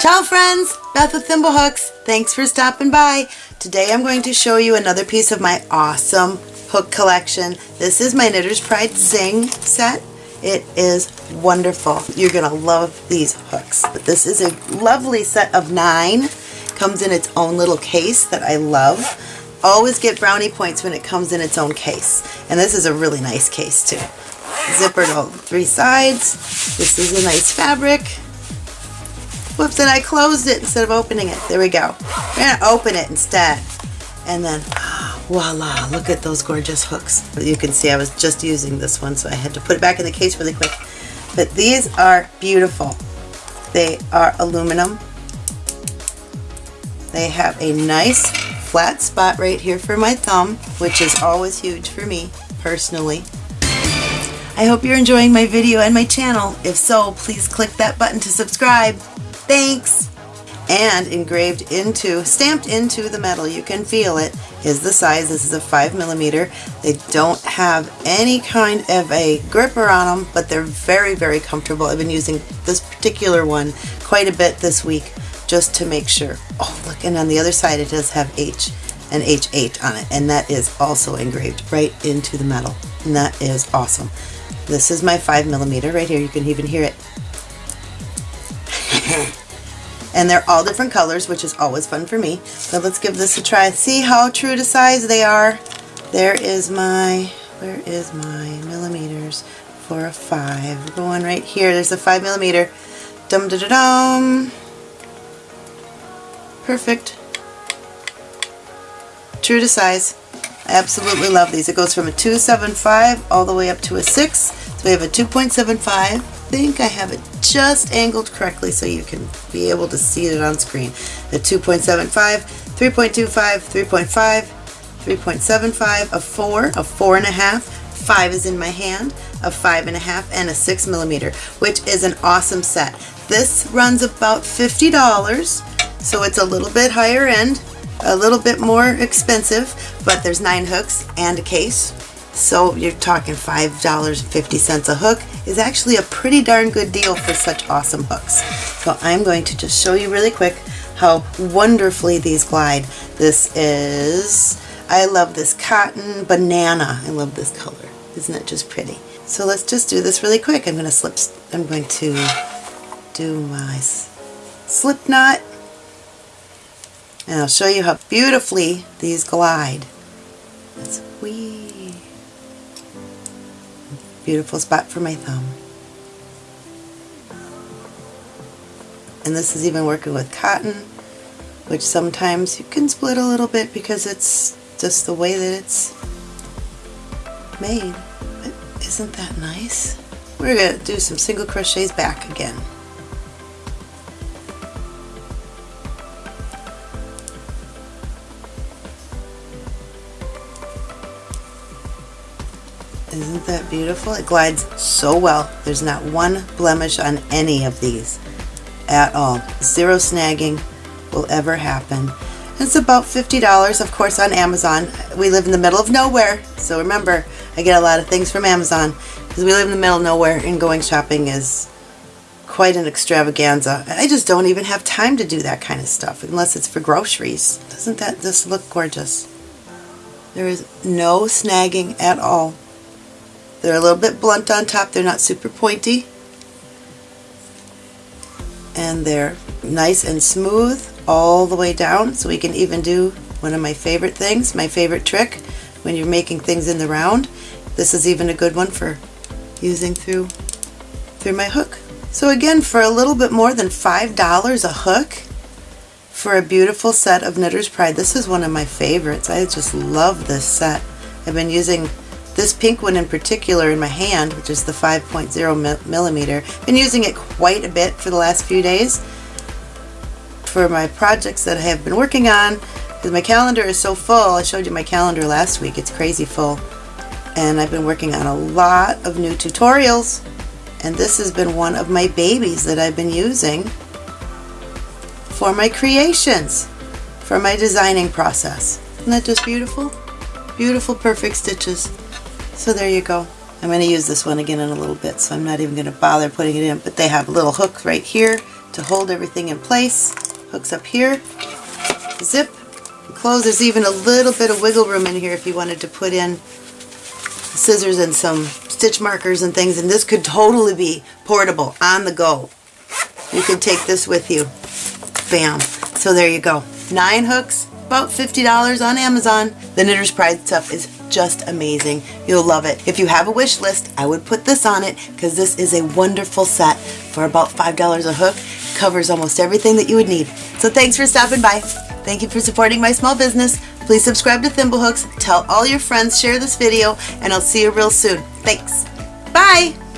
Ciao friends, Beth with Thimblehooks. Thanks for stopping by. Today I'm going to show you another piece of my awesome hook collection. This is my Knitter's Pride Zing set. It is wonderful. You're going to love these hooks. This is a lovely set of nine. Comes in its own little case that I love. Always get brownie points when it comes in its own case. And this is a really nice case too. Zippered all three sides. This is a nice fabric. Whoops, and I closed it instead of opening it. There we go. We're going to open it instead. And then, voila, look at those gorgeous hooks. You can see I was just using this one, so I had to put it back in the case really quick. But these are beautiful. They are aluminum. They have a nice flat spot right here for my thumb, which is always huge for me, personally. I hope you're enjoying my video and my channel. If so, please click that button to subscribe. Thanks! And engraved into, stamped into the metal, you can feel it, is the size. This is a 5 millimeter. They don't have any kind of a gripper on them, but they're very, very comfortable. I've been using this particular one quite a bit this week just to make sure. Oh, look, and on the other side it does have H, and H8 on it, and that is also engraved right into the metal, and that is awesome. This is my 5 millimeter right here. You can even hear it. and they're all different colors, which is always fun for me. But let's give this a try. See how true to size they are. There is my, where is my millimeters for a 5? Going right here. There's a 5 millimeter. Dum da da dum. Perfect. True to size. I absolutely love these. It goes from a 275 all the way up to a 6. So we have a 2.75 I think I have it just angled correctly so you can be able to see it on screen. A 2.75, 3.25, 3.5, 3.75, a 4, a 4.5, 5 is in my hand, a 5.5, and a 6 millimeter, which is an awesome set. This runs about $50, so it's a little bit higher end, a little bit more expensive, but there's nine hooks and a case, so you're talking $5.50 a hook is actually a pretty darn good deal for such awesome hooks. So I'm going to just show you really quick how wonderfully these glide. This is, I love this cotton banana. I love this color. Isn't it just pretty? So let's just do this really quick. I'm going to slip, I'm going to do my slip knot and I'll show you how beautifully these glide. That's wee Beautiful spot for my thumb. And this is even working with cotton, which sometimes you can split a little bit because it's just the way that it's made. But isn't that nice? We're going to do some single crochets back again. Isn't that beautiful? It glides so well. There's not one blemish on any of these at all. Zero snagging will ever happen. It's about $50, of course, on Amazon. We live in the middle of nowhere, so remember, I get a lot of things from Amazon because we live in the middle of nowhere and going shopping is quite an extravaganza. I just don't even have time to do that kind of stuff unless it's for groceries. Doesn't that just look gorgeous? There is no snagging at all. They're a little bit blunt on top. They're not super pointy. And they're nice and smooth all the way down. So we can even do one of my favorite things, my favorite trick when you're making things in the round. This is even a good one for using through through my hook. So again, for a little bit more than $5 a hook for a beautiful set of Knitter's Pride. This is one of my favorites. I just love this set. I've been using this pink one in particular in my hand, which is the 5.0 millimeter, been using it quite a bit for the last few days for my projects that I have been working on because my calendar is so full. I showed you my calendar last week. It's crazy full. And I've been working on a lot of new tutorials and this has been one of my babies that I've been using for my creations, for my designing process. Isn't that just beautiful? Beautiful, perfect stitches. So there you go. I'm going to use this one again in a little bit, so I'm not even going to bother putting it in. But they have a little hook right here to hold everything in place. Hooks up here, zip, close. There's even a little bit of wiggle room in here if you wanted to put in scissors and some stitch markers and things and this could totally be portable on the go. You could take this with you. Bam. So there you go. Nine hooks, about $50 on Amazon. The Knitter's Pride stuff is just amazing. You'll love it. If you have a wish list, I would put this on it because this is a wonderful set for about $5 a hook. Covers almost everything that you would need. So thanks for stopping by. Thank you for supporting my small business. Please subscribe to Thimblehooks, tell all your friends, share this video, and I'll see you real soon. Thanks. Bye!